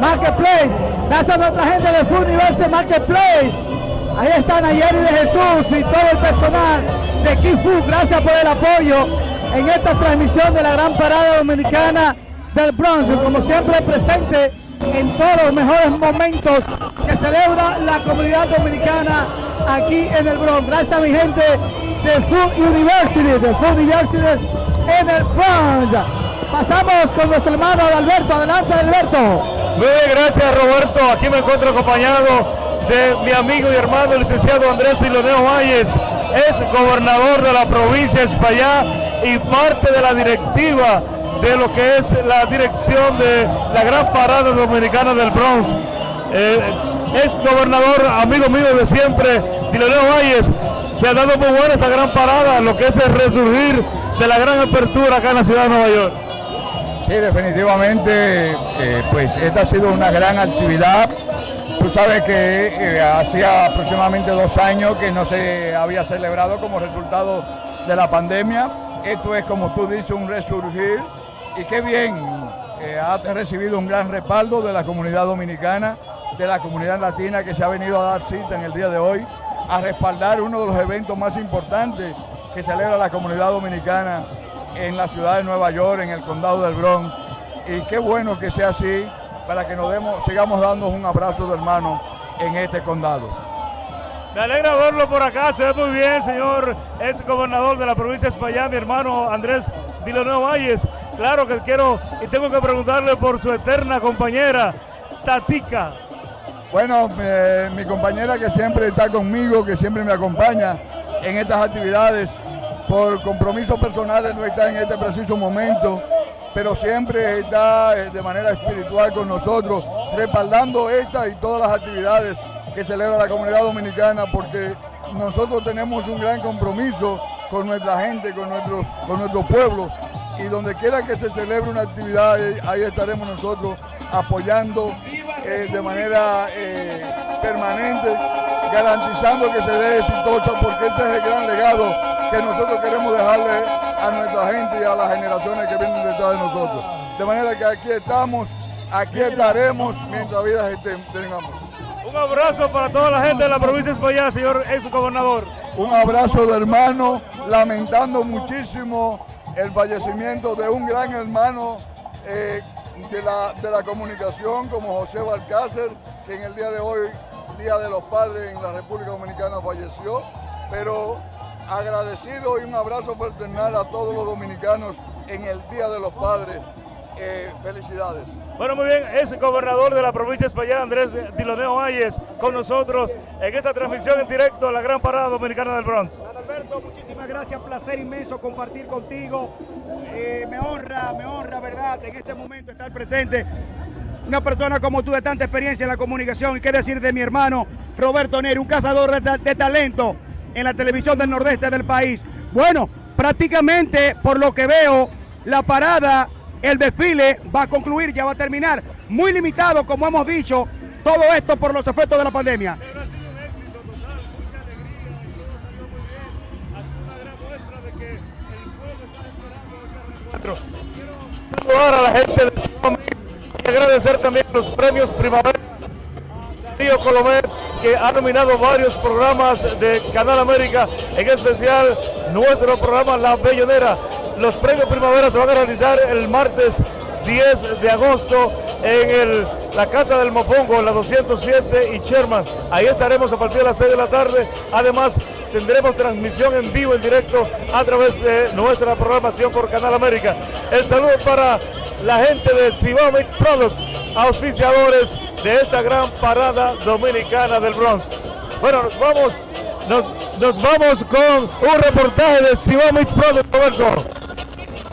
Marketplace. Gracias a nuestra gente de Food Universe Marketplace. Ahí están Ayeri de Jesús y todo el personal de Kifu. Gracias por el apoyo en esta transmisión de la gran parada dominicana del Bronx. Como siempre presente en todos los mejores momentos que celebra la comunidad dominicana aquí en el Bronx. Gracias a mi gente de Food University, de Food University en el Bronx. Pasamos con nuestro hermano Alberto. Adelante, Alberto. Muy gracias, Roberto. Aquí me encuentro acompañado de mi amigo y hermano, el licenciado Andrés Siloneo Valles. Es gobernador de la provincia de España y parte de la directiva de lo que es la dirección de la gran parada dominicana del Bronx. Eh, es gobernador, amigo mío de siempre, Diloneo Valles. Se ha dado muy buena esta gran parada, lo que es el resurgir de la gran apertura acá en la ciudad de Nueva York. Sí, definitivamente, eh, pues esta ha sido una gran actividad. Tú sabes que eh, hacía aproximadamente dos años que no se había celebrado como resultado de la pandemia. Esto es, como tú dices, un resurgir y qué bien, eh, ha recibido un gran respaldo de la comunidad dominicana, de la comunidad latina que se ha venido a dar cita en el día de hoy a respaldar uno de los eventos más importantes que celebra la comunidad dominicana en la ciudad de Nueva York, en el condado del Bronx. Y qué bueno que sea así para que nos demos, sigamos dándonos un abrazo de hermano en este condado. Me alegra verlo por acá, se ve muy bien, señor ex gobernador de la provincia de España, mi hermano Andrés Diloneo Valles. Claro que quiero y tengo que preguntarle por su eterna compañera, Tatica. Bueno, eh, mi compañera que siempre está conmigo, que siempre me acompaña en estas actividades, por compromisos personales no está en este preciso momento, pero siempre está eh, de manera espiritual con nosotros, respaldando esta y todas las actividades que celebra la comunidad dominicana, porque nosotros tenemos un gran compromiso con nuestra gente, con nuestro, con nuestro pueblo, y donde quiera que se celebre una actividad, ahí estaremos nosotros apoyando eh, de manera eh, permanente, garantizando que se dé exitosa, porque este es el gran legado que nosotros queremos dejarle a nuestra gente y a las generaciones que vienen detrás de nosotros. De manera que aquí estamos, aquí estaremos mientras vida tengamos. Un abrazo para toda la gente de la provincia de España, señor ex gobernador. Un abrazo de hermano, lamentando muchísimo el fallecimiento de un gran hermano eh, de, la, de la comunicación como José Balcácer, que en el día de hoy, Día de los Padres en la República Dominicana, falleció, pero agradecido y un abrazo fraternal a todos los dominicanos en el Día de los Padres. Eh, felicidades. Bueno, muy bien, es el gobernador de la provincia de España, Andrés Diloneo Valles, con nosotros en esta transmisión en directo a la Gran Parada Dominicana del Bronx. Alberto, muchísimas gracias, placer inmenso compartir contigo. Eh, me honra, me honra, ¿verdad?, en este momento estar presente. Una persona como tú de tanta experiencia en la comunicación, y qué decir de mi hermano Roberto Neri, un cazador de, de talento en la televisión del nordeste del país. Bueno, prácticamente por lo que veo, la parada el desfile va a concluir, ya va a terminar. Muy limitado, como hemos dicho, todo esto por los efectos de la pandemia. Saludar a la gente de y agradecer también los premios Primavera Río Colomet que ha nominado varios programas de Canal América, en especial nuestro programa La Bellonera. Los premios Primavera se van a realizar el martes 10 de agosto en la Casa del Mopongo, la 207 y Sherman. Ahí estaremos a partir de las 6 de la tarde. Además, tendremos transmisión en vivo, en directo, a través de nuestra programación por Canal América. El saludo para la gente de Cibao Products, auspiciadores de esta gran parada dominicana del Bronx. Bueno, nos vamos, nos, nos vamos con un reportaje de Cibao Products, Roberto.